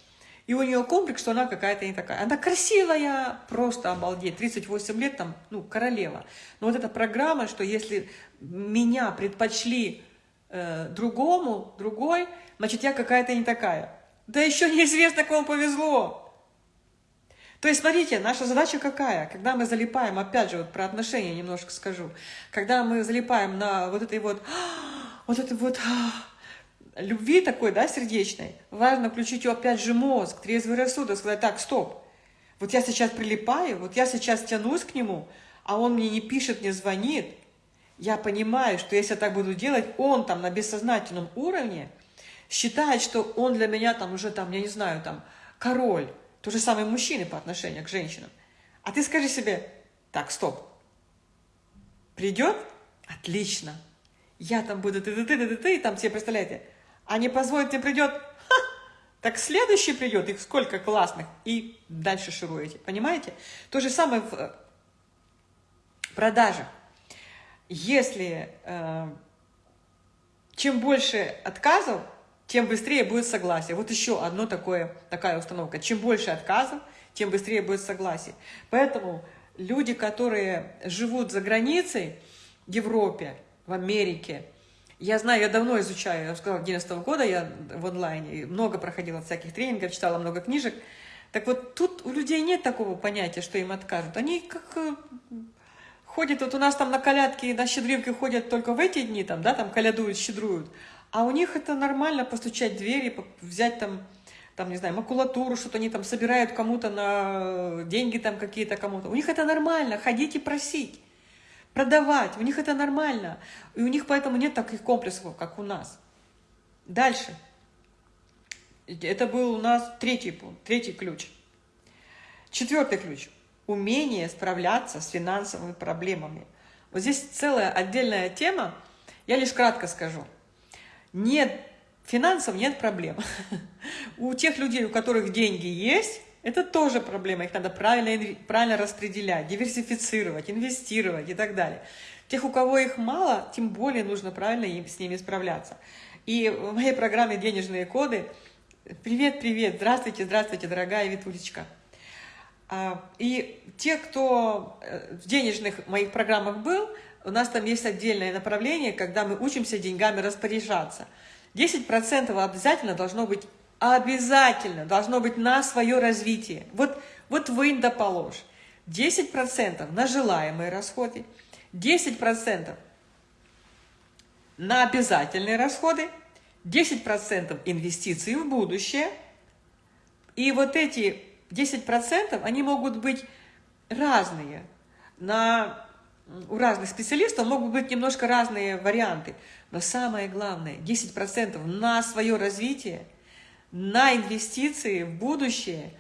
и у нее комплекс, что она какая-то не такая. Она красивая, просто обалдеть. 38 лет там, ну, королева. Но вот эта программа, что если меня предпочли э, другому, другой, значит, я какая-то не такая. Да еще неизвестно, кому повезло. То есть, смотрите, наша задача какая? Когда мы залипаем, опять же, вот про отношения немножко скажу, когда мы залипаем на вот этой вот, вот этой вот любви такой, да, сердечной, важно включить опять же мозг, трезвый рассудок, сказать, так, стоп, вот я сейчас прилипаю, вот я сейчас тянусь к нему, а он мне не пишет, не звонит, я понимаю, что если я так буду делать, он там на бессознательном уровне считает, что он для меня там уже там, я не знаю, там, король, то же самое мужчины по отношению к женщинам. А ты скажи себе, так, стоп, придет? Отлично. Я там буду ты-ты-ты-ты-ты, и там тебе, представляете, а не позволит тебе придет, ха, так следующий придет, их сколько классных, и дальше шируете, понимаете? То же самое в э, продажах. Если э, чем больше отказов, тем быстрее будет согласие. Вот еще одно такое, такая установка. Чем больше отказов, тем быстрее будет согласие. Поэтому люди, которые живут за границей, в Европе, в Америке, я знаю, я давно изучаю, я сказала, 11 -го года я в онлайне, много проходила всяких тренингов, читала много книжек. Так вот, тут у людей нет такого понятия, что им откажут. Они как э, ходят, вот у нас там на колядке, на щедринке ходят только в эти дни, там, да, там колядуют, щедруют. А у них это нормально постучать в двери, взять там, там, не знаю, макулатуру, что-то они там собирают кому-то на деньги там какие-то кому-то. У них это нормально, ходить и просить продавать. У них это нормально. И у них поэтому нет таких комплексов, как у нас. Дальше. Это был у нас третий пункт, третий ключ. Четвертый ключ. Умение справляться с финансовыми проблемами. Вот здесь целая отдельная тема. Я лишь кратко скажу. Нет финансов, нет проблем. У тех людей, у которых деньги есть, это тоже проблема, их надо правильно, правильно распределять, диверсифицировать, инвестировать и так далее. Тех, у кого их мало, тем более нужно правильно им, с ними справляться. И в моей программе «Денежные коды» Привет, привет, здравствуйте, здравствуйте, дорогая Витулечка. А, и те, кто э, в денежных моих программах был, у нас там есть отдельное направление, когда мы учимся деньгами распоряжаться. 10% обязательно должно быть Обязательно должно быть на свое развитие. Вот, вот вынь да положь. 10% на желаемые расходы, 10% на обязательные расходы, 10% инвестиций в будущее. И вот эти 10% они могут быть разные. На, у разных специалистов могут быть немножко разные варианты. Но самое главное, 10% на свое развитие – на инвестиции в будущее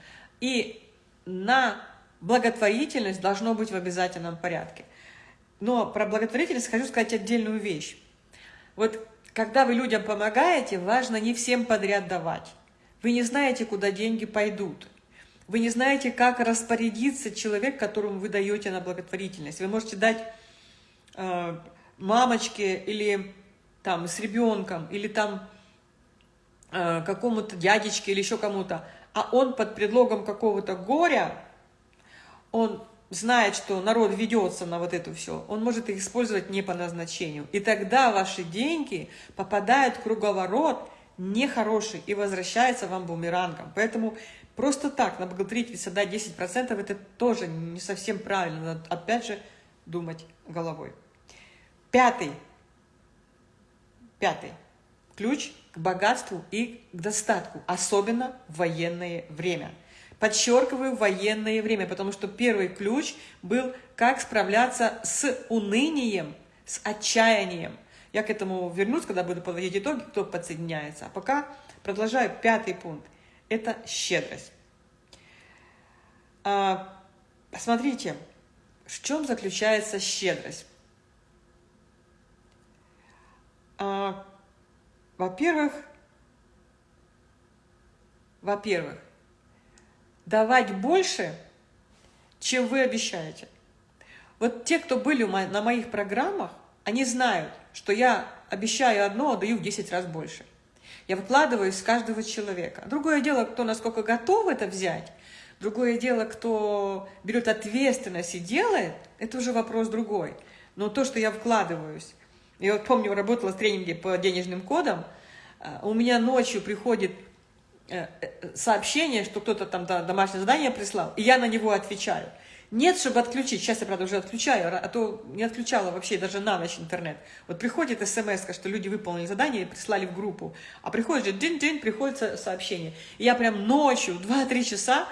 и на благотворительность должно быть в обязательном порядке. Но про благотворительность хочу сказать отдельную вещь. Вот когда вы людям помогаете, важно не всем подряд давать. Вы не знаете, куда деньги пойдут. Вы не знаете, как распорядиться человек, которому вы даете на благотворительность. Вы можете дать э, мамочке или там с ребенком, или там какому-то дядечке или еще кому-то, а он под предлогом какого-то горя, он знает, что народ ведется на вот это все, он может их использовать не по назначению. И тогда ваши деньги попадают в круговорот нехороший и возвращается вам бумерангом. Поэтому просто так на благотворительность отдать 10% это тоже не совсем правильно. Надо опять же думать головой. Пятый. Пятый. Ключ к богатству и к достатку, особенно в военное время. Подчеркиваю военное время, потому что первый ключ был, как справляться с унынием, с отчаянием. Я к этому вернусь, когда буду подводить итоги, кто подсоединяется. А пока продолжаю пятый пункт. Это щедрость. А, посмотрите, в чем заключается щедрость. А, во-первых, во-первых, давать больше, чем вы обещаете. Вот те, кто были на моих программах, они знают, что я обещаю одно, а даю в 10 раз больше. Я вкладываюсь в каждого человека. Другое дело, кто насколько готов это взять, другое дело, кто берет ответственность и делает, это уже вопрос другой. Но то, что я вкладываюсь, я вот помню, работала в тренинге по денежным кодам, а, у меня ночью приходит э, э, сообщение, что кто-то там домашнее задание прислал, и я на него отвечаю. Нет, чтобы отключить. Сейчас я, правда, уже отключаю, а то не отключала вообще даже на ночь интернет. Вот приходит смс, что люди выполнили задание и прислали в группу. А приходит же день-день, приходит сообщение. И я прям ночью, 2-3 часа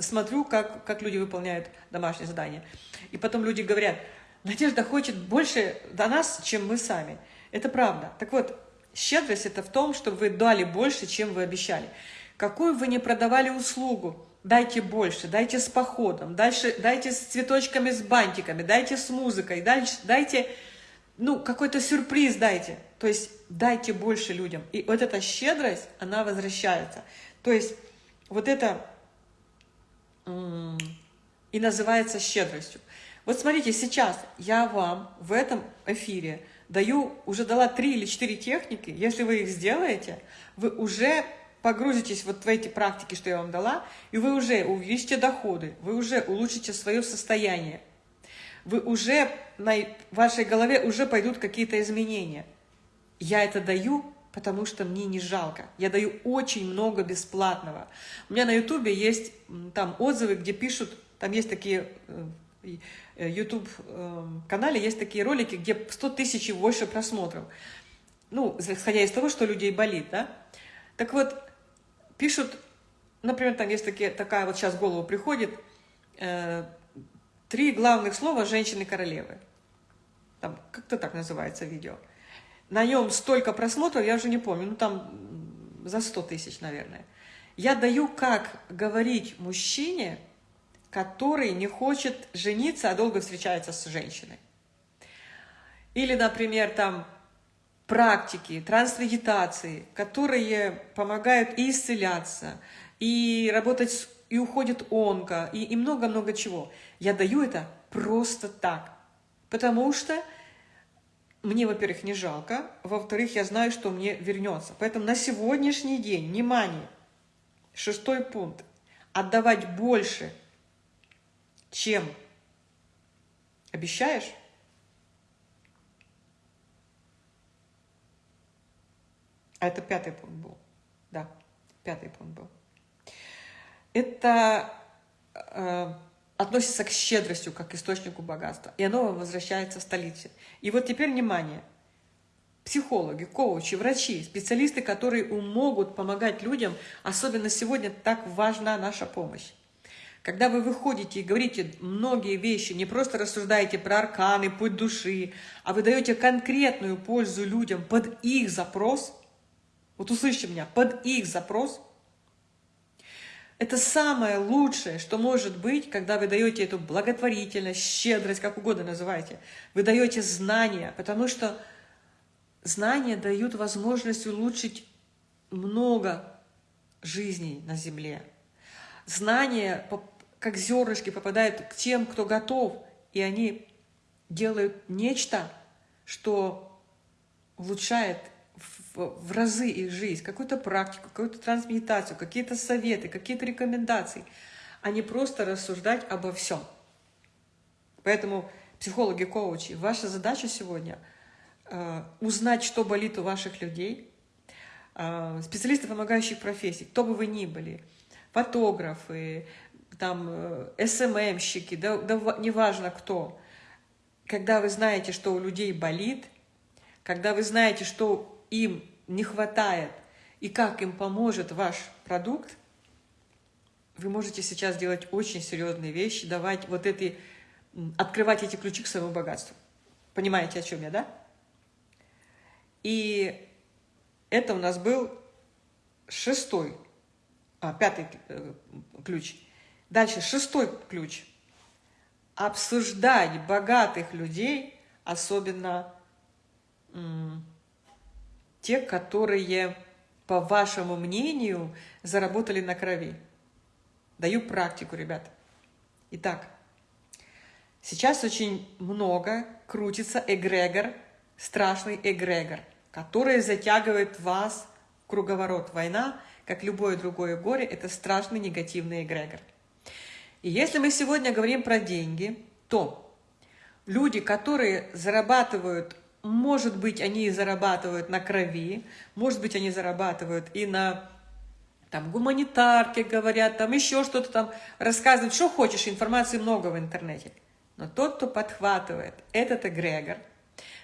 смотрю, как, как люди выполняют домашнее задание. И потом люди говорят, Надежда хочет больше до нас, чем мы сами. Это правда. Так вот, щедрость – это в том, чтобы вы дали больше, чем вы обещали. Какую вы не продавали услугу, дайте больше, дайте с походом, дальше, дайте с цветочками, с бантиками, дайте с музыкой, дальше, дайте, ну, какой-то сюрприз дайте. То есть дайте больше людям. И вот эта щедрость, она возвращается. То есть вот это и называется щедростью. Вот смотрите, сейчас я вам в этом эфире даю, уже дала три или четыре техники. Если вы их сделаете, вы уже погрузитесь вот в эти практики, что я вам дала, и вы уже увеличите доходы, вы уже улучшите свое состояние. Вы уже, на вашей голове уже пойдут какие-то изменения. Я это даю, потому что мне не жалко. Я даю очень много бесплатного. У меня на ютубе есть там отзывы, где пишут, там есть такие э, Э, YouTube эм, есть такие ролики, где 100 тысяч и больше просмотров. Ну, исходя из того, что людей болит, да? Так вот, пишут, например, там есть такие, такая вот сейчас в голову приходит, э, три главных слова «женщины-королевы». Там как-то так называется видео. На нем столько просмотров, я уже не помню, ну там за 100 тысяч, наверное. Я даю, как говорить мужчине, который не хочет жениться, а долго встречается с женщиной. Или, например, там практики, трансвегетации, которые помогают и исцеляться, и работать, и уходит онко, и много-много чего. Я даю это просто так, потому что мне, во-первых, не жалко, во-вторых, я знаю, что мне вернется. Поэтому на сегодняшний день, внимание, шестой пункт, отдавать больше – чем обещаешь, а это пятый пункт был, да, пятый пункт был. Это э, относится к щедростью, как к источнику богатства, и оно возвращается в столице. И вот теперь внимание, психологи, коучи, врачи, специалисты, которые могут помогать людям, особенно сегодня так важна наша помощь. Когда вы выходите и говорите многие вещи, не просто рассуждаете про арканы, путь души, а вы даете конкретную пользу людям под их запрос, вот услышьте меня, под их запрос, это самое лучшее, что может быть, когда вы даете эту благотворительность, щедрость, как угодно называйте. Вы даете знания, потому что знания дают возможность улучшить много жизней на Земле. Знания как зернышки попадают к тем, кто готов, и они делают нечто, что улучшает в, в разы их жизнь, какую-то практику, какую-то трансмедитацию, какие-то советы, какие-то рекомендации, а не просто рассуждать обо всем. Поэтому психологи, коучи, ваша задача сегодня э, узнать, что болит у ваших людей, э, специалисты помогающих профессий, кто бы вы ни были, фотографы, там, э, СММщики, да, да неважно кто, когда вы знаете, что у людей болит, когда вы знаете, что им не хватает и как им поможет ваш продукт, вы можете сейчас делать очень серьезные вещи, давать вот эти, открывать эти ключи к своему богатству. Понимаете, о чем я, да? И это у нас был шестой, а, пятый э, ключ. Дальше шестой ключ. Обсуждать богатых людей, особенно те, которые, по вашему мнению, заработали на крови. Даю практику, ребят. Итак, сейчас очень много крутится эгрегор, страшный эгрегор, который затягивает вас в круговорот. Война, как любое другое горе, это страшный негативный эгрегор. И если мы сегодня говорим про деньги, то люди, которые зарабатывают может быть, они зарабатывают на крови, может быть, они зарабатывают и на там гуманитарке говорят, там еще что-то там рассказывают, что хочешь, информации много в интернете. Но тот, кто подхватывает этот эгрегор,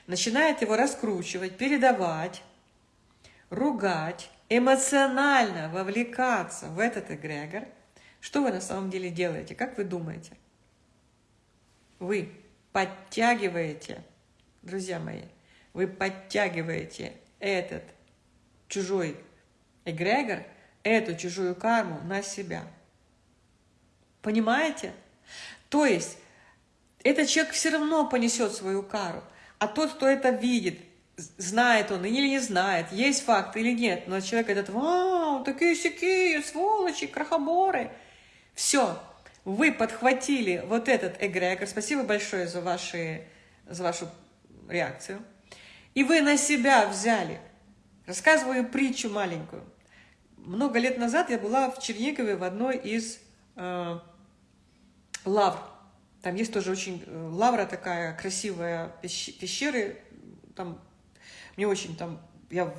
начинает его раскручивать, передавать, ругать, эмоционально вовлекаться в этот эгрегор, что вы на самом деле делаете? Как вы думаете? Вы подтягиваете друзья мои, вы подтягиваете этот чужой эгрегор, эту чужую карму на себя. Понимаете? То есть, этот человек все равно понесет свою кару, а тот, кто это видит, знает он или не знает, есть факт или нет, но человек этот, вау, такие сякие, сволочи, крахоборы. Все, вы подхватили вот этот эгрегор. Спасибо большое за, ваши, за вашу реакцию, и вы на себя взяли. Рассказываю притчу маленькую. Много лет назад я была в Чернигове в одной из э, лавр. Там есть тоже очень э, лавра такая красивая, пещеры. Там мне очень там, я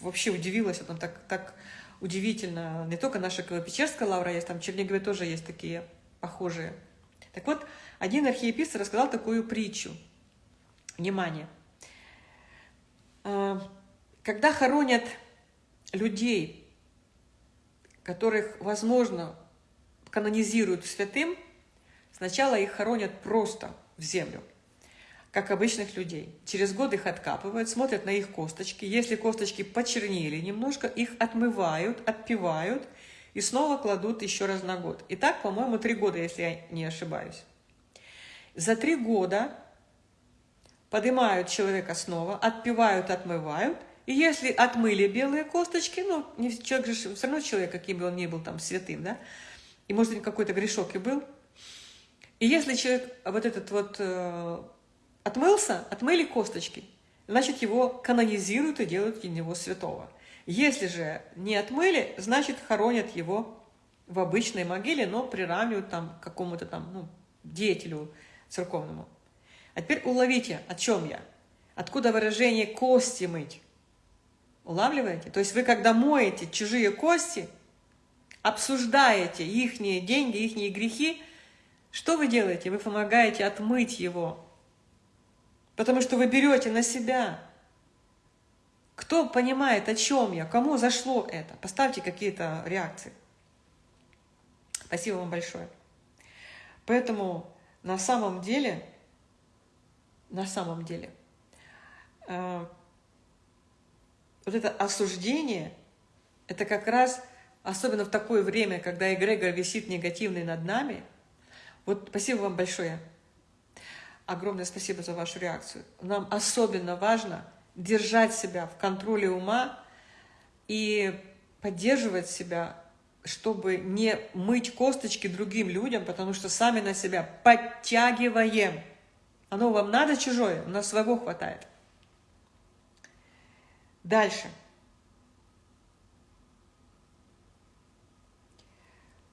вообще удивилась, там так, так удивительно. Не только наша Печерская лавра есть, там в Чернигове тоже есть такие похожие. Так вот, один архиепископ рассказал такую притчу – Внимание! А, когда хоронят людей, которых, возможно, канонизируют святым, сначала их хоронят просто в землю, как обычных людей. Через год их откапывают, смотрят на их косточки. Если косточки почернели немножко, их отмывают, отпивают и снова кладут еще раз на год. И так, по-моему, три года, если я не ошибаюсь. За три года поднимают человека снова, отпивают, отмывают. И если отмыли белые косточки, ну, человек же все равно человек, каким бы он ни был там святым, да, и может быть какой-то грешок и был. И если человек вот этот вот э, отмылся, отмыли косточки, значит его канонизируют и делают из него святого. Если же не отмыли, значит хоронят его в обычной могиле, но приравнивают там к какому-то там ну, деятелю церковному. А теперь уловите, о чем я. Откуда выражение «кости мыть»? Улавливаете? То есть вы, когда моете чужие кости, обсуждаете их деньги, их грехи, что вы делаете? Вы помогаете отмыть его. Потому что вы берете на себя. Кто понимает, о чем я? Кому зашло это? Поставьте какие-то реакции. Спасибо вам большое. Поэтому на самом деле на самом деле. А, вот это осуждение, это как раз, особенно в такое время, когда эгрегор висит негативный над нами, вот спасибо вам большое. Огромное спасибо за вашу реакцию. Нам особенно важно держать себя в контроле ума и поддерживать себя, чтобы не мыть косточки другим людям, потому что сами на себя подтягиваем Оно вам надо чужое, у нас своего хватает. Дальше.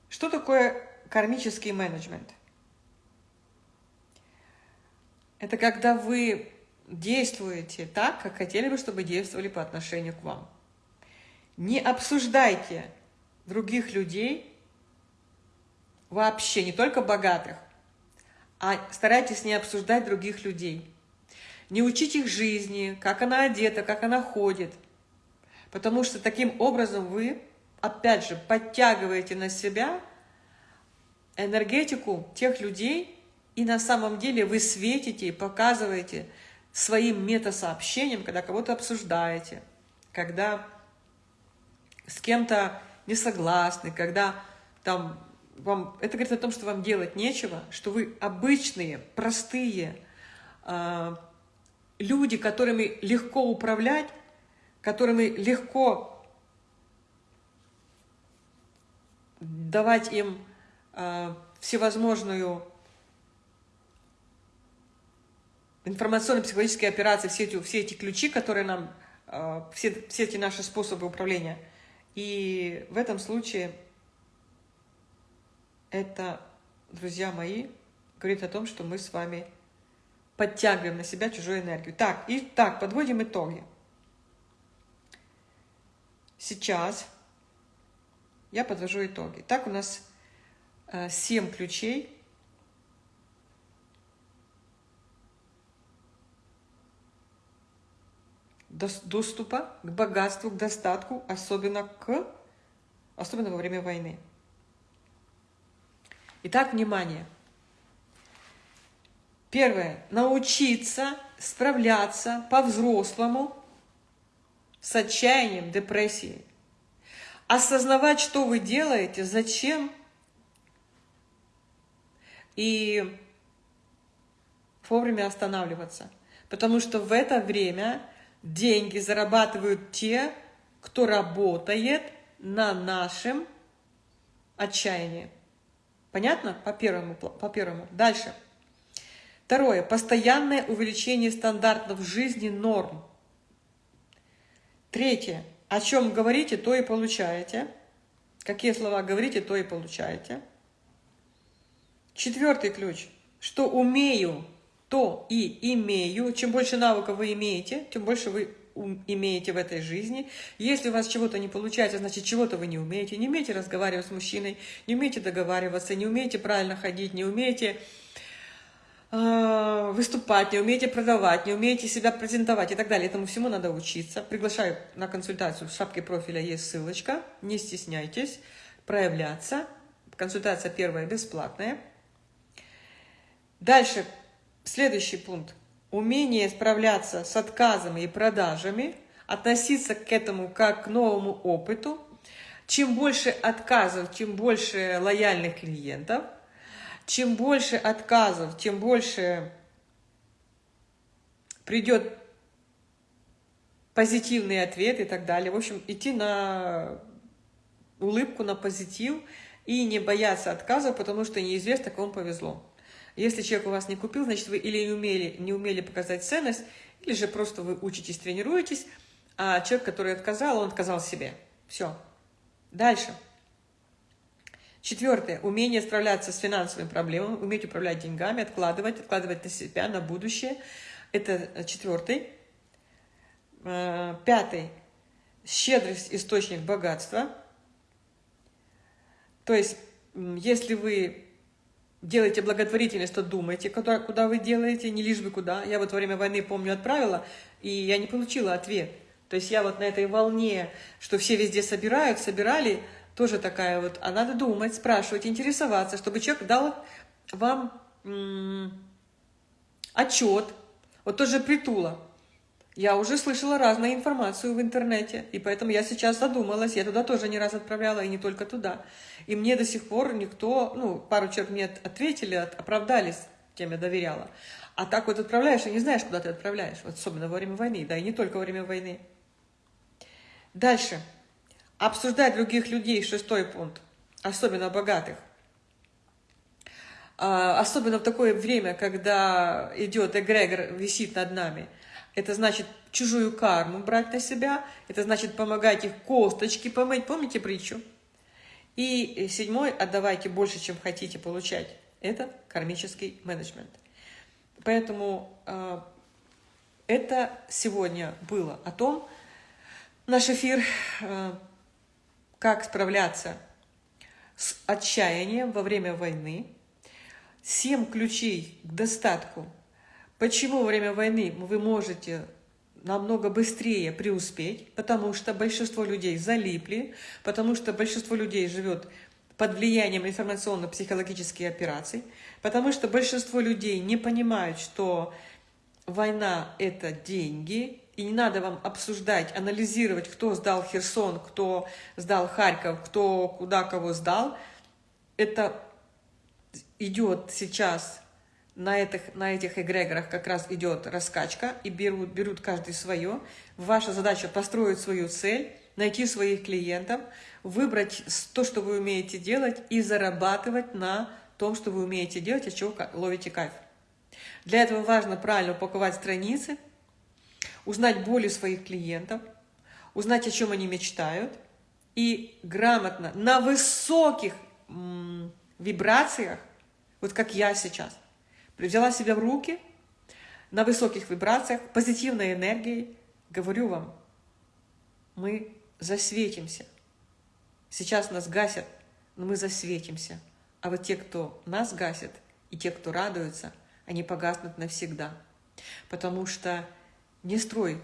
Что такое кармический менеджмент? Это когда вы действуете так, как хотели бы, чтобы действовали по отношению к вам. Не обсуждайте других людей, вообще, не только богатых, а старайтесь не обсуждать других людей. Не учить их жизни, как она одета, как она ходит. Потому что таким образом вы, опять же, подтягиваете на себя энергетику тех людей, и на самом деле вы светите и показываете своим метасообщением, когда кого-то обсуждаете, когда с кем-то не согласны, когда там вам, это говорит о том, что вам делать нечего, что вы обычные, простые э, люди, которыми легко управлять, которыми легко давать им э, всевозможную информационно-психологические операции, все эти, все эти ключи, которые нам, э, все, все эти наши способы управления. И в этом случае это, друзья мои, говорит о том, что мы с вами подтягиваем на себя чужую энергию. Так, и так, подводим итоги. Сейчас я подвожу итоги. Так, у нас э, 7 ключей доступа к богатству, к достатку, особенно, к, особенно во время войны. Итак, внимание. Первое. Научиться справляться по-взрослому с отчаянием, депрессией. Осознавать, что вы делаете, зачем. И вовремя останавливаться. Потому что в это время деньги зарабатывают те, кто работает на нашем отчаянии. Понятно? По первому. По первому. Дальше. Второе. Постоянное увеличение стандартов жизни норм. Третье. О чем говорите, то и получаете. Какие слова говорите, то и получаете. Четвертый ключ. Что умею, то и имею. Чем больше навыков вы имеете, тем больше вы имеете в этой жизни. Если у вас чего-то не получается, значит, чего-то вы не умеете. Не умеете разговаривать с мужчиной, не умеете договариваться, не умеете правильно ходить, не умеете э, выступать, не умеете продавать, не умеете себя презентовать и так далее. Этому всему надо учиться. Приглашаю на консультацию. В шапке профиля есть ссылочка. Не стесняйтесь проявляться. Консультация первая бесплатная. Дальше Следующий пункт. Умение справляться с отказами и продажами, относиться к этому как к новому опыту. Чем больше отказов, тем больше лояльных клиентов. Чем больше отказов, тем больше придет позитивный ответ и так далее. В общем, идти на улыбку, на позитив и не бояться отказов, потому что неизвестно, кому повезло. Если человек у вас не купил, значит, вы или не умели, не умели показать ценность, или же просто вы учитесь, тренируетесь, а человек, который отказал, он отказал себе. Все. Дальше. Четвертое. Умение справляться с финансовыми проблемами, уметь управлять деньгами, откладывать, откладывать на себя, на будущее. Это четвертый. Э, пятый. Щедрость – источник богатства. То есть, если вы делаете благотворительность, то думайте, куда, куда вы делаете, не лишь бы куда. Я вот во время войны, помню, отправила, и я не получила ответ. То есть я вот на этой волне, что все везде собирают, собирали, тоже такая вот, а надо думать, спрашивать, интересоваться, чтобы человек дал вам отчет. Вот тоже притула. Я уже слышала разную информацию в интернете, и поэтому я сейчас задумалась, я туда тоже не раз отправляла, и не только туда. И мне до сих пор никто, ну, пару человек мне ответили, оправдались, тем я доверяла. А так вот отправляешь, и не знаешь, куда ты отправляешь, вот особенно во время войны, да, и не только во время войны. Дальше. Обсуждать других людей, шестой пункт, особенно богатых. А, особенно в такое время, когда идет эгрегор, висит над нами. Это значит чужую карму брать на себя, это значит помогать их косточки помыть. Помните притчу? И седьмой, отдавайте больше, чем хотите получать. Это кармический менеджмент. Поэтому э, это сегодня было о том, наш эфир, э, как справляться с отчаянием во время войны, семь ключей к достатку. Почему во время войны вы можете намного быстрее преуспеть, потому что большинство людей залипли, потому что большинство людей живет под влиянием информационно-психологических операций, потому что большинство людей не понимают, что война – это деньги, и не надо вам обсуждать, анализировать, кто сдал Херсон, кто сдал Харьков, кто куда кого сдал. Это идет сейчас на этих, на этих эгрегорах как раз идет раскачка, и берут, берут каждый свое. Ваша задача построить свою цель, найти своих клиентов, выбрать то, что вы умеете делать, и зарабатывать на том, что вы умеете делать, от чего ловите кайф. Для этого важно правильно упаковать страницы, узнать боли своих клиентов, узнать, о чем они мечтают, и грамотно, на высоких вибрациях, вот как я сейчас, взяла себя в руки на высоких вибрациях, позитивной энергией, говорю вам, мы засветимся. Сейчас нас гасят, но мы засветимся. А вот те, кто нас гасит, и те, кто радуются, они погаснут навсегда. Потому что не строй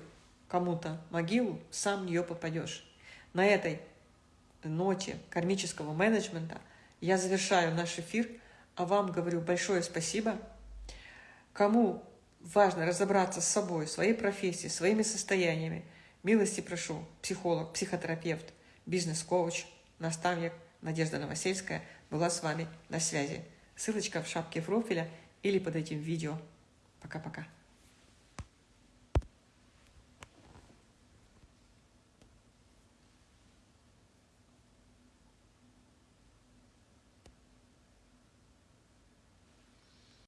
кому-то могилу, сам в нее попадешь. На этой ноте кармического менеджмента я завершаю наш эфир, а вам говорю большое спасибо – Кому важно разобраться с собой, своей профессией, своими состояниями, милости прошу, психолог, психотерапевт, бизнес-коуч, наставник Надежда Новосельская была с вами на связи. Ссылочка в шапке профиля или под этим видео. Пока-пока.